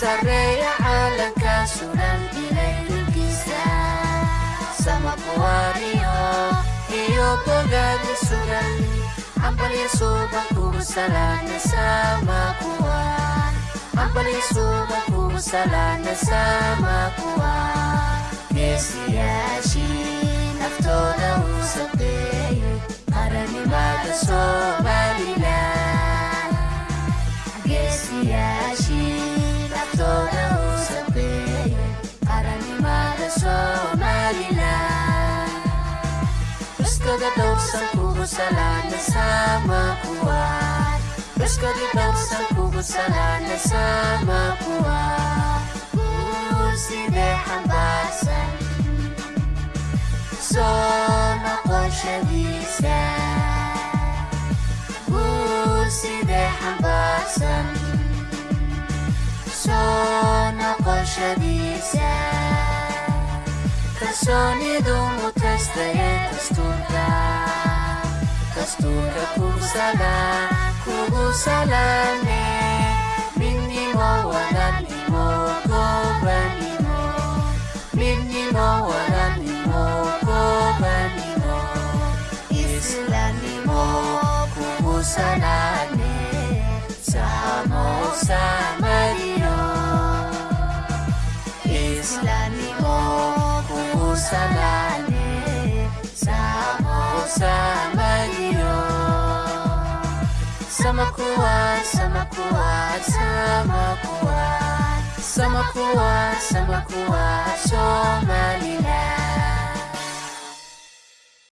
sareeya caalanka sunan ilay dhulkiisa sama kuwaariyo iyo bogaada sugan hambalyo suuban kugu salaana sama kuwaan hambalyo suuban kugu salaana sama kuwaan geesiyaashii naftooda uu sabeeyey qaranimada somalilan geesiyaashii صورة صغيرة قارني مع Somaliland Terus di dosa kubu salana sama kuat Terus di dosa kubu salana sama kuat Kursi deh hambasan Sona kosha bisa Kursi deh hambasan lascia di sé. Persone d'un testa testuka Testuka kusala Kusala ne. Minni mo walani mo Kobani mo Minni mo walani mo Kobani mo Islami mo Kumusala ne. Samo samo Islami mo kung usanane Sama sama niyo Sama kuat, sama kuat, sama kuat Sama kuat, sama kuat,